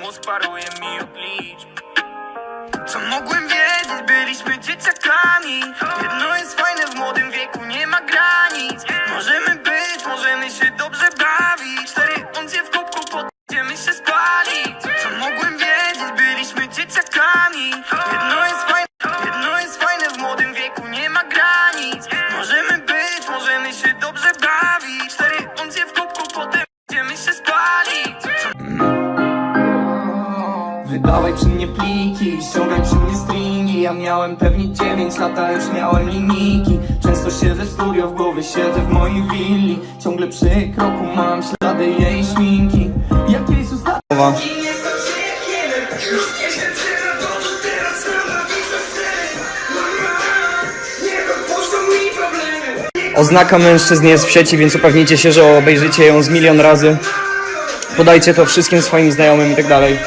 Mózg paruje mi od liczb Co mogłem wiedzieć, byliśmy dzieciakami Wydawaj przy mnie pliki, ściągaj przy mnie stringi. Ja miałem pewnie 9 lat, a już miałem linijki. Często siedzę w studio, w głowie siedzę w mojej willi. Ciągle przy kroku mam ślady jej szminki. Jakieś ustawa Oznaka mężczyzn jest w sieci, więc upewnijcie się, że obejrzycie ją z milion razy. Podajcie to wszystkim swoim znajomym i tak dalej.